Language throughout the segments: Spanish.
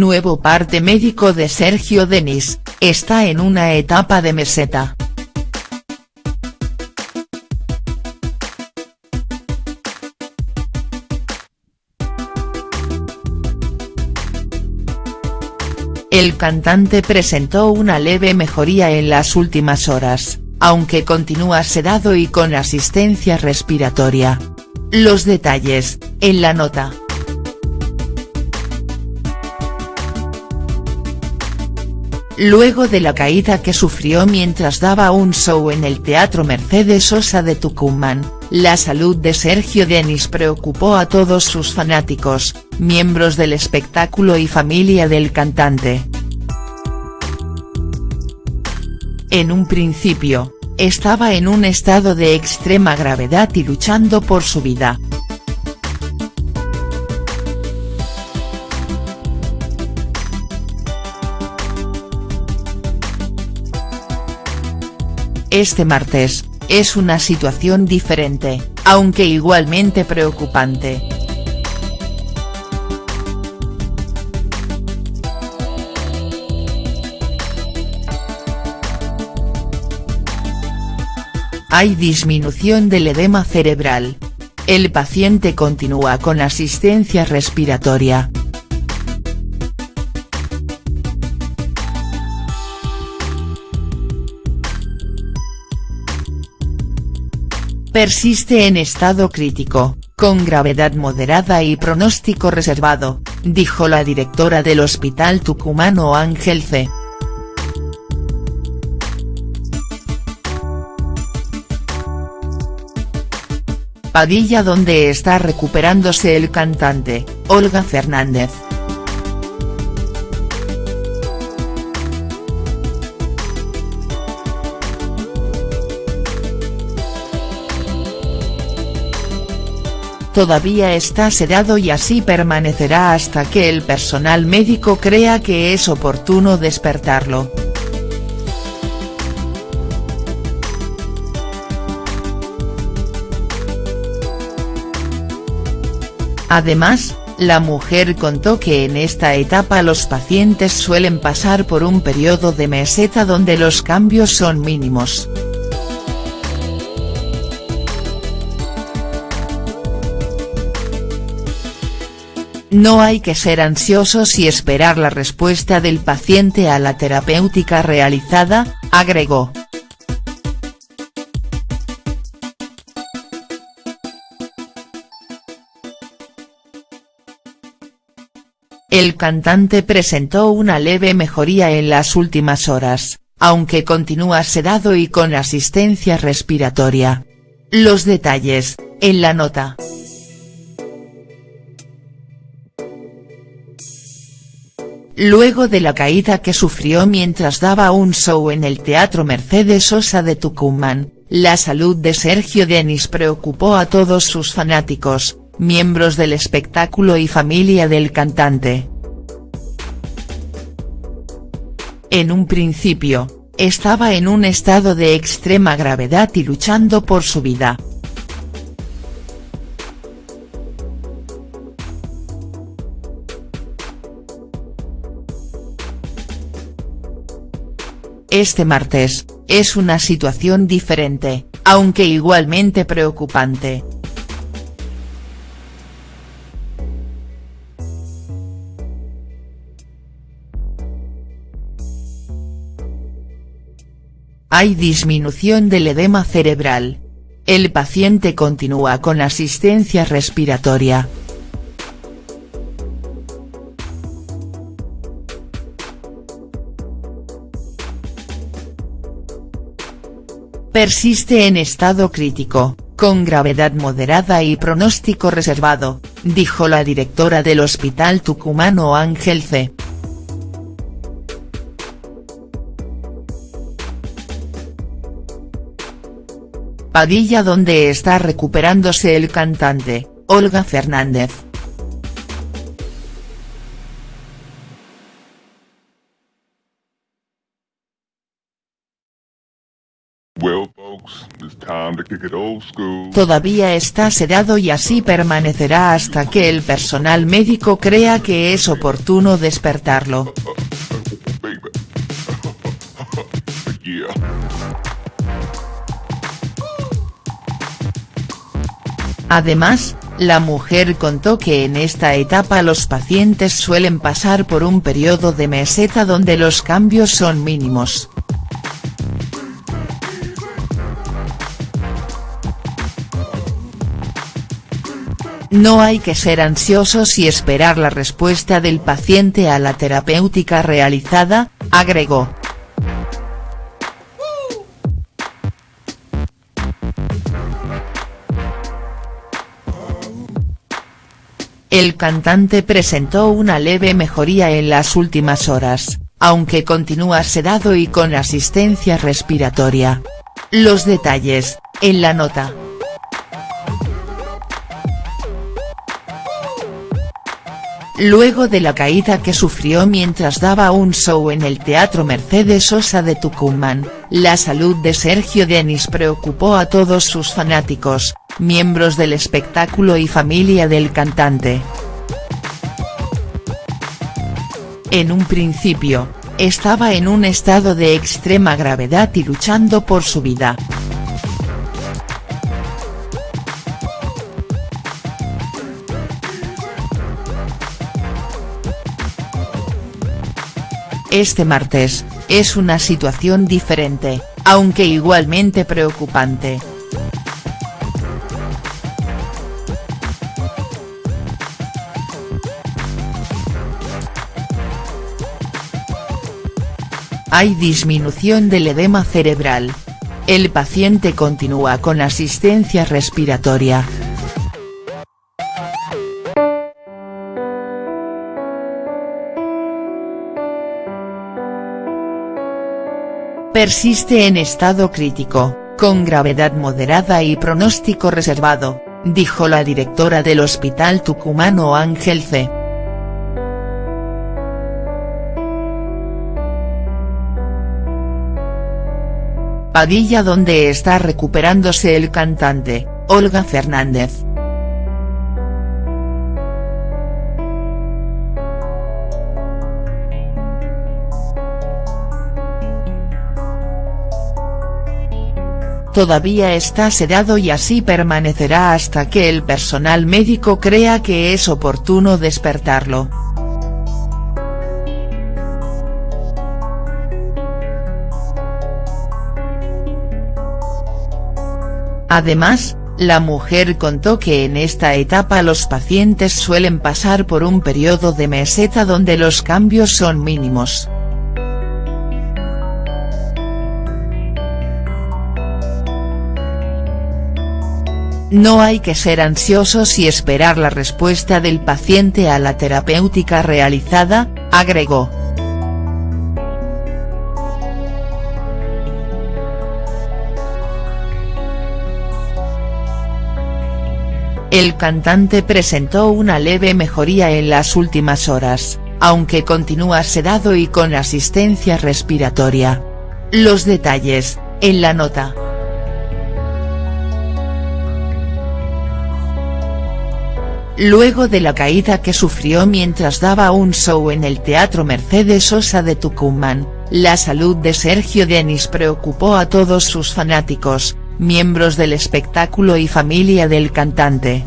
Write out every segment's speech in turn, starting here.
Nuevo parte médico de Sergio Denis, está en una etapa de meseta. El cantante presentó una leve mejoría en las últimas horas, aunque continúa sedado y con asistencia respiratoria. Los detalles, en la nota. Luego de la caída que sufrió mientras daba un show en el Teatro Mercedes Sosa de Tucumán, la salud de Sergio Denis preocupó a todos sus fanáticos, miembros del espectáculo y familia del cantante. En un principio, estaba en un estado de extrema gravedad y luchando por su vida. Este martes, es una situación diferente, aunque igualmente preocupante. Hay disminución del edema cerebral. El paciente continúa con asistencia respiratoria. Persiste en estado crítico, con gravedad moderada y pronóstico reservado, dijo la directora del Hospital Tucumano Ángel C. Padilla donde está recuperándose el cantante, Olga Fernández. Todavía está sedado y así permanecerá hasta que el personal médico crea que es oportuno despertarlo. Además, la mujer contó que en esta etapa los pacientes suelen pasar por un periodo de meseta donde los cambios son mínimos. No hay que ser ansiosos y esperar la respuesta del paciente a la terapéutica realizada, agregó. El cantante presentó una leve mejoría en las últimas horas, aunque continúa sedado y con asistencia respiratoria. Los detalles, en la nota. Luego de la caída que sufrió mientras daba un show en el Teatro Mercedes Sosa de Tucumán, la salud de Sergio Denis preocupó a todos sus fanáticos, miembros del espectáculo y familia del cantante. En un principio, estaba en un estado de extrema gravedad y luchando por su vida. Este martes, es una situación diferente, aunque igualmente preocupante. Hay disminución del edema cerebral. El paciente continúa con asistencia respiratoria. Persiste en estado crítico, con gravedad moderada y pronóstico reservado, dijo la directora del Hospital Tucumano Ángel C. Padilla donde está recuperándose el cantante, Olga Fernández. Todavía está sedado y así permanecerá hasta que el personal médico crea que es oportuno despertarlo. Además, la mujer contó que en esta etapa los pacientes suelen pasar por un periodo de meseta donde los cambios son mínimos. No hay que ser ansiosos y esperar la respuesta del paciente a la terapéutica realizada, agregó. El cantante presentó una leve mejoría en las últimas horas, aunque continúa sedado y con asistencia respiratoria. Los detalles, en la nota. Luego de la caída que sufrió mientras daba un show en el Teatro Mercedes Sosa de Tucumán, la salud de Sergio Denis preocupó a todos sus fanáticos, miembros del espectáculo y familia del cantante. En un principio, estaba en un estado de extrema gravedad y luchando por su vida. Este martes, es una situación diferente, aunque igualmente preocupante. Hay disminución del edema cerebral. El paciente continúa con asistencia respiratoria. Persiste en estado crítico, con gravedad moderada y pronóstico reservado, dijo la directora del Hospital Tucumano Ángel C. Padilla donde está recuperándose el cantante, Olga Fernández. Todavía está sedado y así permanecerá hasta que el personal médico crea que es oportuno despertarlo. Además, la mujer contó que en esta etapa los pacientes suelen pasar por un periodo de meseta donde los cambios son mínimos. No hay que ser ansiosos y esperar la respuesta del paciente a la terapéutica realizada, agregó. El cantante presentó una leve mejoría en las últimas horas, aunque continúa sedado y con asistencia respiratoria. Los detalles, en la nota. Luego de la caída que sufrió mientras daba un show en el Teatro Mercedes Sosa de Tucumán, la salud de Sergio Denis preocupó a todos sus fanáticos, miembros del espectáculo y familia del cantante.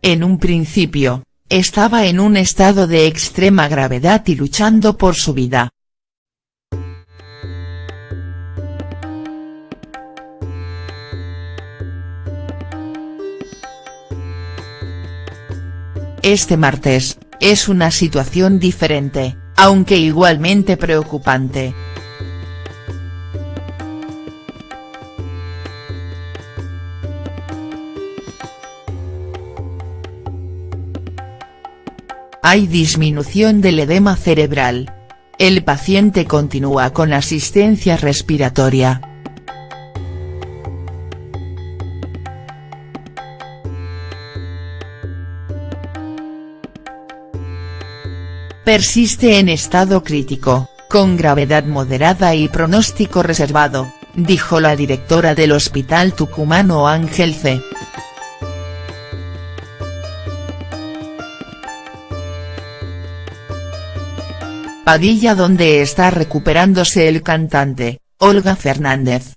En un principio, estaba en un estado de extrema gravedad y luchando por su vida. Este martes, es una situación diferente, aunque igualmente preocupante. Hay disminución del edema cerebral. El paciente continúa con asistencia respiratoria. Persiste en estado crítico, con gravedad moderada y pronóstico reservado, dijo la directora del Hospital Tucumano Ángel C. Padilla donde está recuperándose el cantante, Olga Fernández.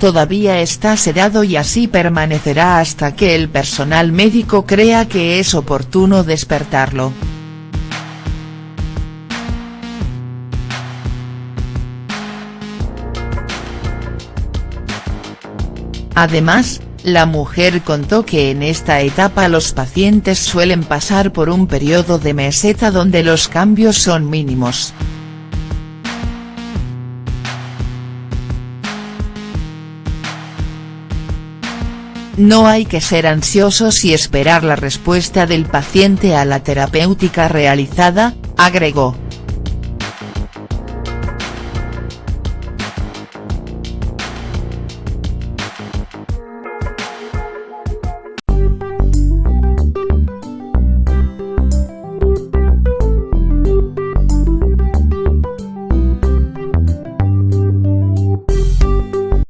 Todavía está sedado y así permanecerá hasta que el personal médico crea que es oportuno despertarlo. Además, la mujer contó que en esta etapa los pacientes suelen pasar por un periodo de meseta donde los cambios son mínimos. No hay que ser ansiosos y esperar la respuesta del paciente a la terapéutica realizada, agregó.